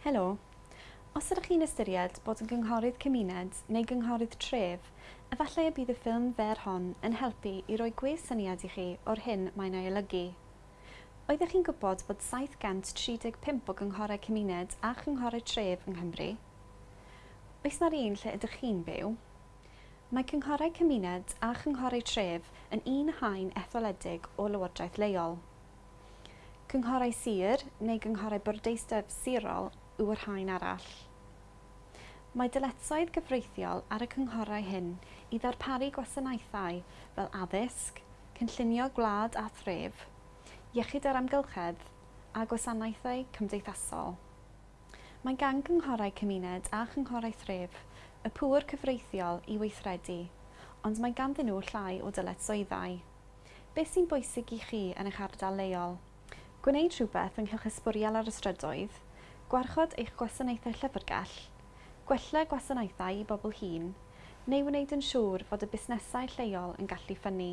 Helo. Os ydych chi'n ystyried bod yn gynghorydd cymuned neu gynghorydd tref, efallai y bydd y ffilm fer hon yn helpu i roi gwes syniad i chi o'r hyn mae'n ei olygu. Oeddech chi'n gwybod bod 735 o gynghorau cymuned a chynghorau tref yng Nghymru? Oes na'r un lle ydych chi'n byw? Mae cynghorau cymuned a chynghorau tref yn un haen etholedig o lywodraeth leol. Cynghorau sir neu gynghorau bwrdeistref sirol ŵr haen arall. Mae dyletsoedd gyfreithiol ar y cynghorau hyn i ddarparu gwasanaethau fel addysg, cynllunio gwlad a thref, iechyd yr amgylchedd a gwasanaethau cymdeithasol. Mae gan gynghorau cymuned a chynghorau thref y pŵr cyfreithiol i weithredu, ond mae ganddyn nhw llai o dyletsoeddau. Beth sy'n bwysig i chi yn eich ardal leol? Gwneud rhywbeth ynghylch Ysbwriel ar y strydoedd, gwarchod eich gwasanaethau llyfrgell, gwella gwasanaethau i bobl hun, neu wneud yn siŵr fod y busnesau lleol yn gallu ffynnu.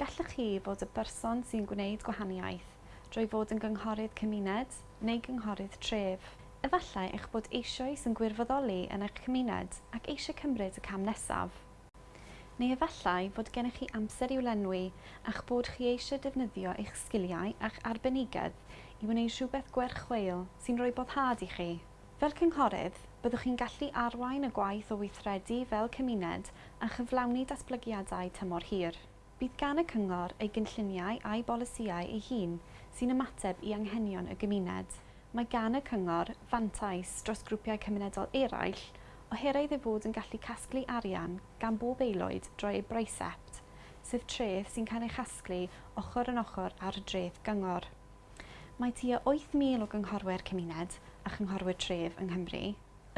Gallwch chi fod y berson sy'n gwneud gwahaniaeth drwy fod yn gynghorydd cymuned neu gynghorydd tref. Efallai eich bod eisoes yn gwirfoddoli yn eich cymuned ac eisiau cymryd y cam nesaf. Neu efallai fod gennych chi amser i'w lenwi a'ch bod chi eisiau defnyddio eich sgiliau a'ch arbenigedd i wneud rhywbeth gwerchweil sy'n rhoi boddhad i chi. Fel cynghorydd, byddwch chi'n gallu arwain y gwaith o weithredu fel cymuned a chyflawni datblygiadau tymor hir. Bydd gan y cyngor ei gynlluniau a'i bolisiau ei hun sy'n ymateb i anghenion y gymuned. Mae gan y cyngor fantais dros grwpiau cymunedol eraill oherwydd ei fod yn gallu casglu arian gan bob aelwyd drwy ei braisept, sef treth sy'n cael ei chasglu ochr yn ochr ar y dreth gyngor mae tua 8,000 o gynghorwyr cymuned a chynghorwyr tref yng Nghymru.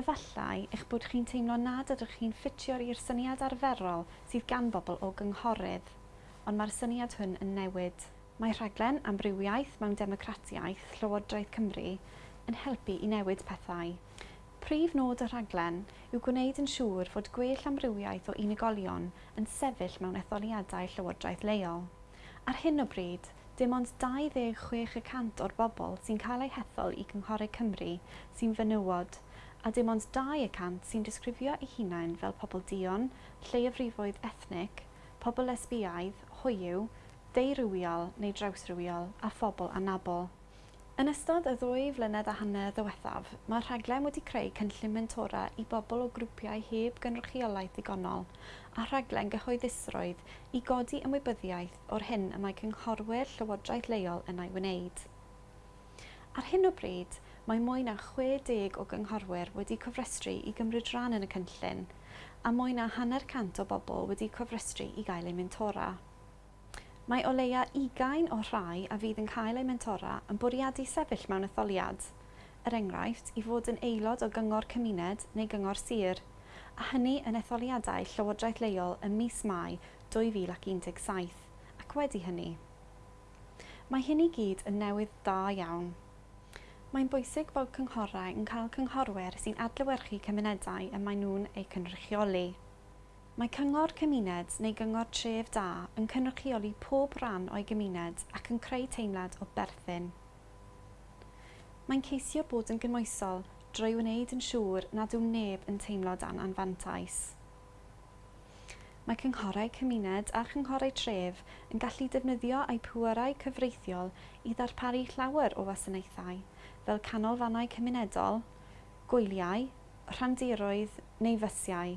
Efallai eich bod chi'n teimlo nad ydych chi'n ffitio i'r syniad arferol sydd gan bobl o gynghorydd, ond mae'r syniad hwn yn newid. Mae rhaglen Amrywiaeth mewn Democratiaeth Llywodraeth Cymru yn helpu i newid pethau. Prif nod y rhaglen yw gwneud yn siŵr fod gwell amrywiaeth o unigolion yn sefyll mewn etholiadau Llywodraeth leol. Ar hyn o bryd, dim ond 26% o'r bobl sy'n cael eu hethol i Gynghorydd Cymru sy'n fenywod, a dim ond 2% sy'n disgrifio eu hunain fel pobl dion, lleiafrifoedd ethnic, pobl lesbiaidd, hoiw, deirywiol neu drawsrywiol a phobl anabol. Yn ystod y ddwy flynedd a hanner ddiwethaf, mae rhaglen wedi creu cynllun mentora i bobl o grwpiau heb gynrychiolaeth ddigonol a rhaglen gyhoeddusrwydd i godi ymwybyddiaeth o'r hyn y mae cynghorwyr Llywodraeth leol yn ei wneud. Ar hyn o bryd, mae mwy na 60 o gynghorwyr wedi cofrestru i gymryd rhan yn y cynllun a mwy na hanner cant o bobl wedi cofrestru i gael eu mentora. Mae o leia ugain o rhai a fydd yn cael eu mentora yn bwriadu sefyll mewn etholiad, er enghraifft i fod yn aelod o gyngor cymuned neu gyngor sir, a hynny yn etholiadau Llywodraeth leol ym mis Mai 2017, ac wedi hynny. Mae hyn i gyd yn newydd da iawn. Mae'n bwysig bod cynghorau yn cael cynghorwyr sy'n adlewyrchu cymunedau y maen nhw'n eu cynrychioli. Mae Cyngor Cymuned neu Gyngor Tref Da yn cynrychioli pob rhan o'i gymuned ac yn creu teimlad o berthyn. Mae'n ceisio bod yn gymwysol drwy wneud yn siŵr nad yw neb yn teimlo dan anfantais. Mae cynghorau cymuned a chynghorau tref yn gallu defnyddio eu pwerau cyfreithiol i ddarparu llawer o wasanaethau, fel canolfannau cymunedol, gwyliau, rhandiroedd neu fysiau.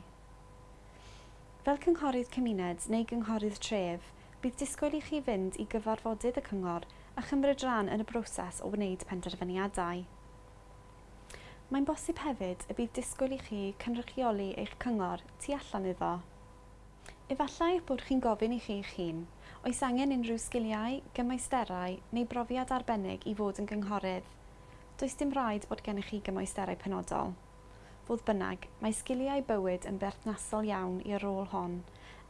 Fel cynghorydd cymuned neu gynghorydd tref, bydd disgwyl i chi fynd i gyfarfodydd y cyngor a chymryd rhan yn y broses o wneud penderfyniadau. Mae'n bosib hefyd y bydd disgwyl i chi cynrychioli eich cyngor tu allan iddo. Efallai bod chi'n gofyn i chi eich hun, oes angen unrhyw sgiliau, gymaisterau neu brofiad arbennig i fod yn gynghorydd. Does dim rhaid bod gennych chi gymaisterau penodol. Fodd bynnag, mae sgiliau bywyd yn berthnasol iawn i'r rôl hon,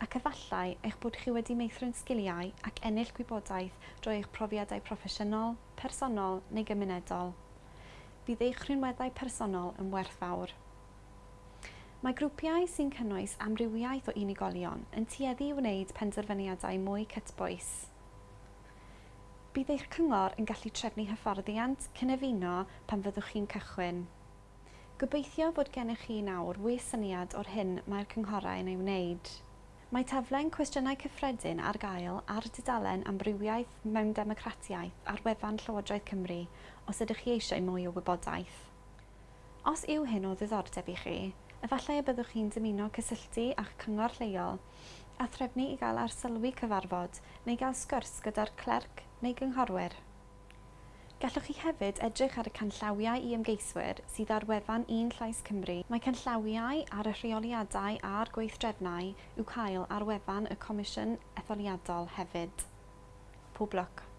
ac efallai eich bod chi wedi meithrin sgiliau ac ennill gwybodaeth drwy eich profiadau proffesiynol, personol neu gymunedol. Bydd eich rhinweddau personol yn werthfawr. Mae grwpiau sy'n cynnwys amrywiaeth o unigolion yn tueddu i wneud penderfyniadau mwy cytbwys. Bydd eich cyngor yn gallu trefnu hyfforddiant cynefino pan fyddwch chi'n cychwyn. Gobeithio fod gennych chi nawr we syniad o'r hyn mae'r cynghorau yn ei wneud. Mae taflen cwestiynau cyffredin ar gael ar dudalen amrywiaeth mewn democratiaeth ar wefan Llywodraeth Cymru os ydych chi eisiau mwy o wybodaeth. Os yw hyn o ddiddordeb i chi, efallai y byddwch chi'n dymuno cysylltu a cyngor lleol a threfnu i gael arsylwi cyfarfod neu gael sgwrs gyda'r clerc neu gynghorwyr. Gallwch chi hefyd edrych ar y canllawiau i ymgeiswyr sydd ar wefan Un Llais Cymru. Mae canllawiau ar y rheoliadau a'r gweithdrefnau i'w cael ar wefan y Comisiwn Etholiadol hefyd. Pob lwc!